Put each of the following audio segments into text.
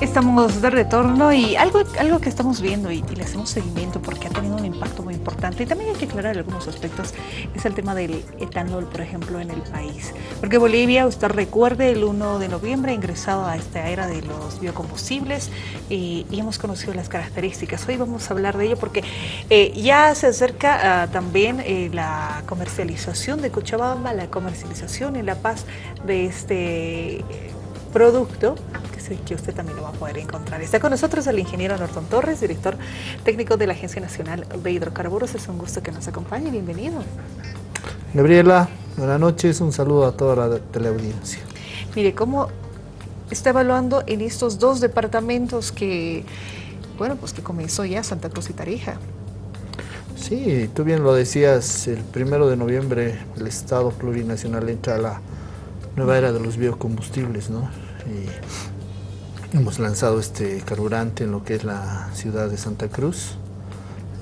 Estamos de retorno y algo, algo que estamos viendo y, le hacemos seguimiento porque ha tenido un impacto muy importante y también hay que aclarar algunos aspectos es el tema del etanol, por ejemplo, en el país. Porque Bolivia, usted recuerde, el 1 de noviembre ha ingresado a esta era de los biocombustibles y, hemos conocido las características. Hoy vamos a hablar de ello porque eh, ya se acerca ah, también eh, la comercialización de Cochabamba, la comercialización en La Paz de este producto que usted también lo va a poder encontrar. Está con nosotros el ingeniero Norton Torres, director técnico de la Agencia Nacional de Hidrocarburos. Es un gusto que nos acompañe. Bienvenido. Gabriela, buenas noches. Un saludo a toda la teleaudiencia. Mire, ¿cómo está evaluando en estos dos departamentos que, bueno, pues que comenzó ya Santa Cruz y Tarija? Sí, tú bien lo decías, el primero de noviembre el Estado plurinacional entra a la nueva era de los biocombustibles, ¿no? Y Hemos lanzado este carburante en lo que es la ciudad de Santa Cruz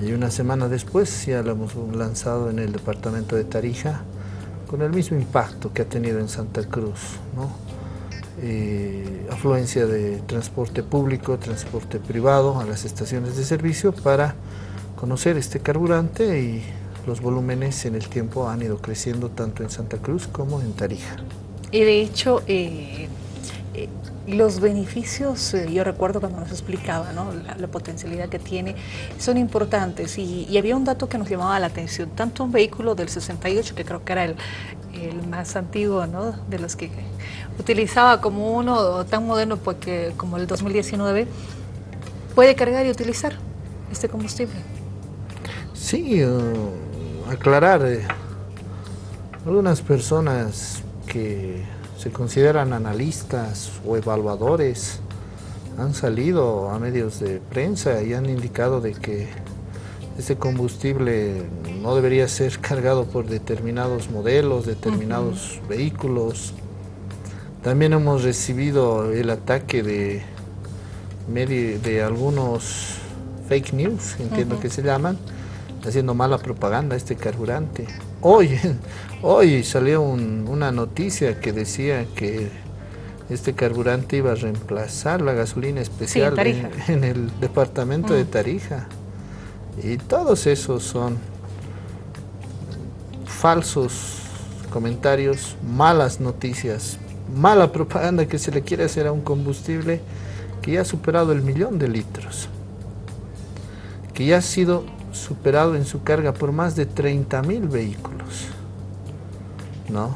y una semana después ya lo hemos lanzado en el departamento de Tarija con el mismo impacto que ha tenido en Santa Cruz. Eh, afluencia de transporte público, transporte privado a las estaciones de servicio para conocer este carburante y los volúmenes en el tiempo han ido creciendo tanto en Santa Cruz como en Tarija. Y de hecho, eh, eh, los beneficios, eh, yo recuerdo cuando nos explicaba ¿no? la, potencialidad que tiene, son importantes y, había un dato que nos llamaba la atención, tanto un vehículo del 68, que creo que era el, más antiguo ¿no? de los que utilizaba como uno tan moderno pues, como el 2019, puede cargar y utilizar este combustible. Sí, uh, aclarar, eh, algunas personas que se consideran analistas o evaluadores, han salido a medios de prensa y han indicado de que este combustible no debería ser cargado por determinados modelos, determinados vehículos. También hemos recibido el ataque de, de algunos fake news, entiendo que se llaman, haciendo mala propaganda a este carburante. Hoy, hoy salió una noticia que decía que este carburante iba a reemplazar la gasolina especial en, el departamento de mm. Tarija. Y todos esos son falsos comentarios, malas noticias, mala propaganda que se le quiere hacer a un combustible que ya ha superado el millón de litros, que ya ha sido superado en su carga por más de 30 mil vehículos, ¿no?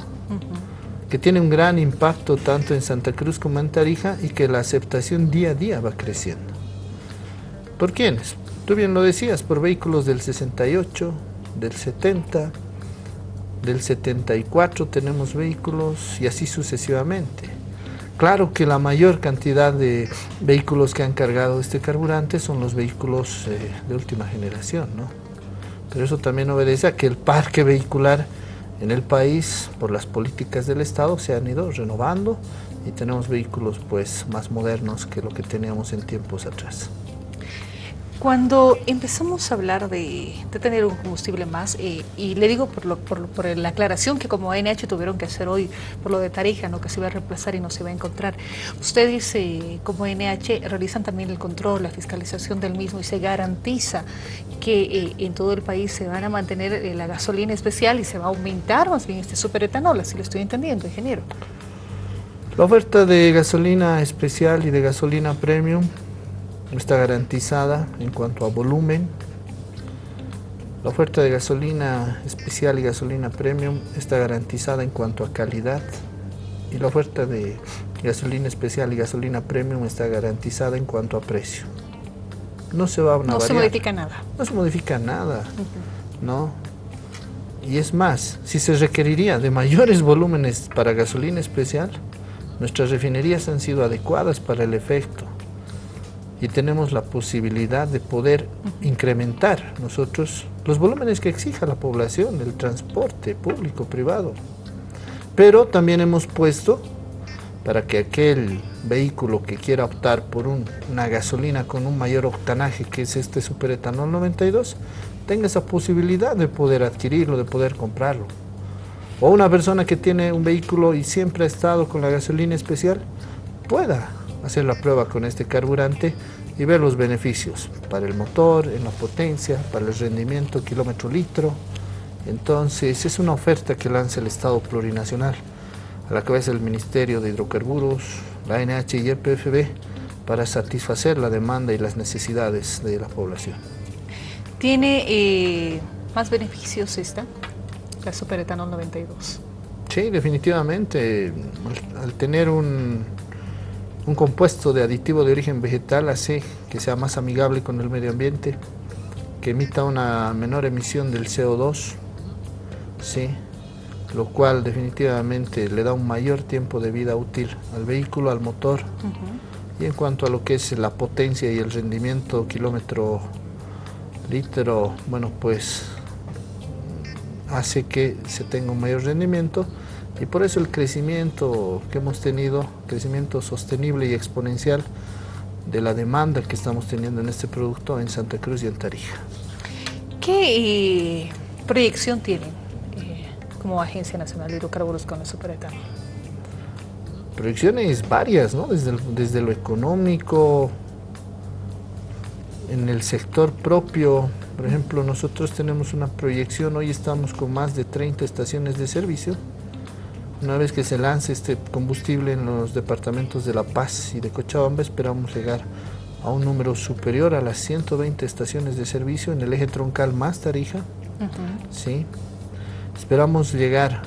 que tiene un gran impacto tanto en Santa Cruz como en Tarija y que la aceptación día a día va creciendo. ¿Por quiénes? Tú bien lo decías, por vehículos del 68, del 70, del 74 tenemos vehículos y así sucesivamente. Claro que la mayor cantidad de vehículos que han cargado este carburante son los vehículos eh, de última generación, ¿no? Pero eso también obedece a que el parque vehicular en el país, por las políticas del Estado, se han ido renovando y tenemos vehículos pues más modernos que lo que teníamos en tiempos atrás. Cuando empezamos a hablar de, tener un combustible más, eh, y le digo por, lo, por, la aclaración que como ANH tuvieron que hacer hoy por lo de Tarija, ¿no? que se iba a reemplazar y no se va a encontrar, usted dice, como ANH, realizan también el control, la fiscalización del mismo y se garantiza que eh, en todo el país se van a mantener eh, la gasolina especial y se va a aumentar más bien este superetanol, así lo estoy entendiendo, ingeniero. La oferta de gasolina especial y de gasolina premium está garantizada en cuanto a volumen. La oferta de gasolina especial y gasolina premium está garantizada en cuanto a calidad. Y la oferta de gasolina especial y gasolina premium está garantizada en cuanto a precio. No se va a No se modifica nada. No se modifica nada, ¿no? Y es más, si se requeriría de mayores volúmenes para gasolina especial, nuestras refinerías han sido adecuadas para el efecto y tenemos la posibilidad de poder incrementar nosotros los volúmenes que exija la población, el transporte público, privado. Pero también hemos puesto para que aquel vehículo que quiera optar por una gasolina con un mayor octanaje, que es este superetanol 92, tenga esa posibilidad de poder adquirirlo, de poder comprarlo. O una persona que tiene un vehículo y siempre ha estado con la gasolina especial, pueda hacer la prueba con este carburante y ver los beneficios para el motor, en la potencia, para el rendimiento kilómetro litro. Entonces es una oferta que lanza el Estado plurinacional a la cabeza del Ministerio de Hidrocarburos, la NH y el PFB para satisfacer la demanda y las necesidades de la población. ¿Tiene eh, más beneficios esta, la Superetanol 92? Sí, definitivamente. Al, tener un, un, compuesto de aditivo de origen vegetal hace que sea más amigable con el medio ambiente, que emita una menor emisión del CO2, ¿sí? lo cual definitivamente le da un mayor tiempo de vida útil al vehículo, al motor. Y en cuanto a lo que es la potencia y el rendimiento kilómetro litro, bueno, pues hace que se tenga un mayor rendimiento y por eso el crecimiento que hemos tenido, crecimiento sostenible y exponencial de la demanda que estamos teniendo en este producto en Santa Cruz y en Tarija. ¿Qué eh, proyección tienen eh, como Agencia Nacional de Hidrocarburos con la superetanol? proyecciones varias, ¿no? Desde, desde lo económico, en el sector propio, por ejemplo, nosotros tenemos una proyección, hoy estamos con más de 30 estaciones de servicio. Una vez que se lance este combustible en los departamentos de La Paz y de Cochabamba, esperamos llegar a un número superior a las 120 estaciones de servicio en el eje troncal más Tarija. ¿sí? Esperamos llegar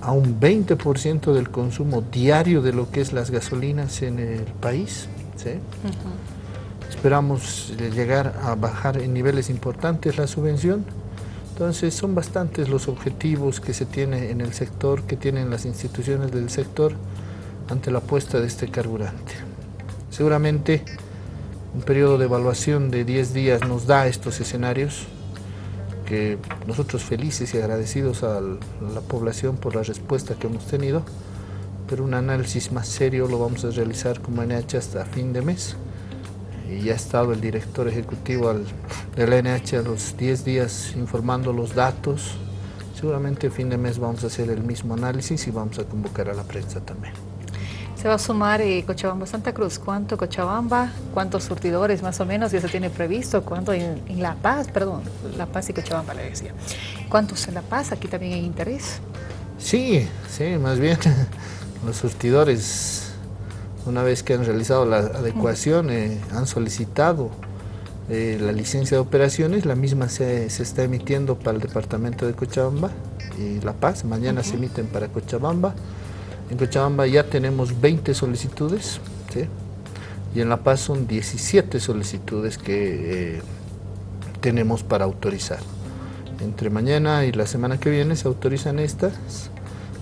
a un 20% del consumo diario de lo que es las gasolinas en el país. Esperamos llegar a bajar en niveles importantes la subvención. Entonces son bastantes los objetivos que se tiene en el sector, que tienen las instituciones del sector ante la apuesta de este carburante. Seguramente un periodo de evaluación de 10 días nos da estos escenarios que nosotros felices y agradecidos a la población por la respuesta que hemos tenido, pero un análisis más serio lo vamos a realizar como NH hasta fin de mes. Y ya ha estado el director ejecutivo del NH a los 10 días informando los datos. Seguramente a fin de mes vamos a hacer el mismo análisis y vamos a convocar a la prensa también. Se va a sumar eh, Cochabamba-Santa Cruz. ¿Cuánto Cochabamba? ¿Cuántos surtidores más o menos ya se tiene previsto? ¿Cuánto en, La Paz? Perdón, La Paz y Cochabamba le decía. ¿Cuántos en La Paz? Aquí también hay interés. Sí, sí, más bien los surtidores, una vez que han realizado la adecuación, eh, han solicitado eh, la licencia de operaciones, la misma se, está emitiendo para el departamento de Cochabamba y La Paz, mañana se emiten para Cochabamba. En Cochabamba ya tenemos 20 solicitudes y en La Paz son 17 solicitudes que eh, tenemos para autorizar. Entre mañana y la semana que viene se autorizan estas,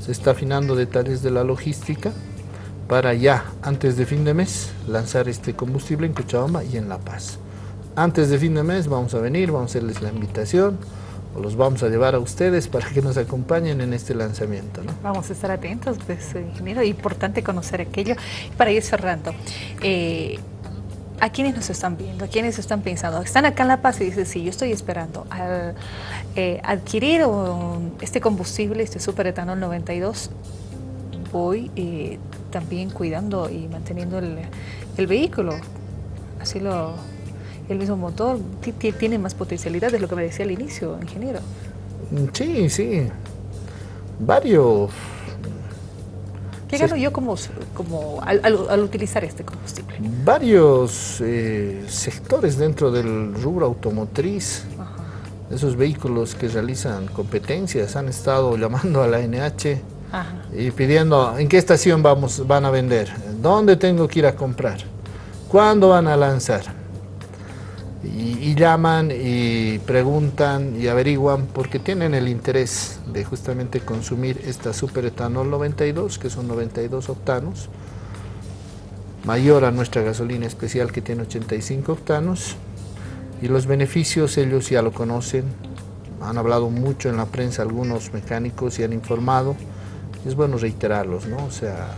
se está afinando detalles de la logística para ya, antes de fin de mes, lanzar este combustible en Cochabamba y en La Paz. Antes de fin de mes vamos a venir, vamos a hacerles la invitación, los vamos a llevar a ustedes para que nos acompañen en este lanzamiento. Vamos a estar atentos, pues, ingeniero, importante conocer aquello. Para ir cerrando, eh, ¿a quiénes nos están viendo? ¿A quiénes están pensando? Están acá en La Paz y dicen, sí, yo estoy esperando al, eh, adquirir este combustible, este superetanol 92, voy eh, también cuidando y manteniendo el, el vehículo. Así lo el mismo motor tiene más potencialidad, de lo que me decía al inicio, ingeniero. Sí, sí. Varios. ¿Qué gano yo como, como al, utilizar este combustible? Varios eh, sectores dentro del rubro automotriz, esos vehículos que realizan competencias, han estado llamando a la NH y pidiendo en qué estación vamos, van a vender, dónde tengo que ir a comprar, cuándo van a lanzar y, llaman y preguntan y averiguan porque tienen el interés de justamente consumir esta superetanol 92, que son 92 octanos, mayor a nuestra gasolina especial que tiene 85 octanos, y los beneficios ellos ya lo conocen, han hablado mucho en la prensa algunos mecánicos y han informado, es bueno reiterarlos, ¿no? O sea,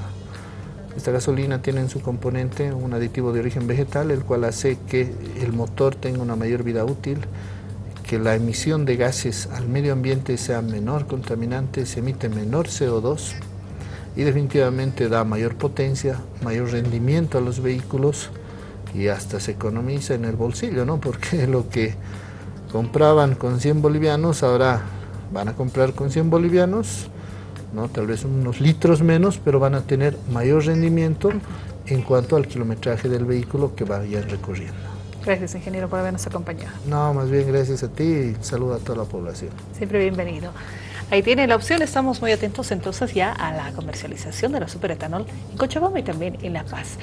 esta gasolina tiene en su componente un aditivo de origen vegetal, el cual hace que el motor tenga una mayor vida útil, que la emisión de gases al medio ambiente sea menor contaminante, se emite menor CO2 y definitivamente da mayor potencia, mayor rendimiento a los vehículos y hasta se economiza en el bolsillo, ¿no? Porque lo que compraban con 100 bolivianos ahora van a comprar con 100 bolivianos, ¿no? Tal vez unos litros menos, pero van a tener mayor rendimiento en cuanto al kilometraje del vehículo que vayan recorriendo. Gracias, ingeniero, por habernos acompañado. No, más bien gracias a ti y saludo a toda la población. Siempre bienvenido. Ahí tiene la opción, estamos muy atentos entonces ya a la comercialización de la superetanol en Cochabamba y también en La Paz.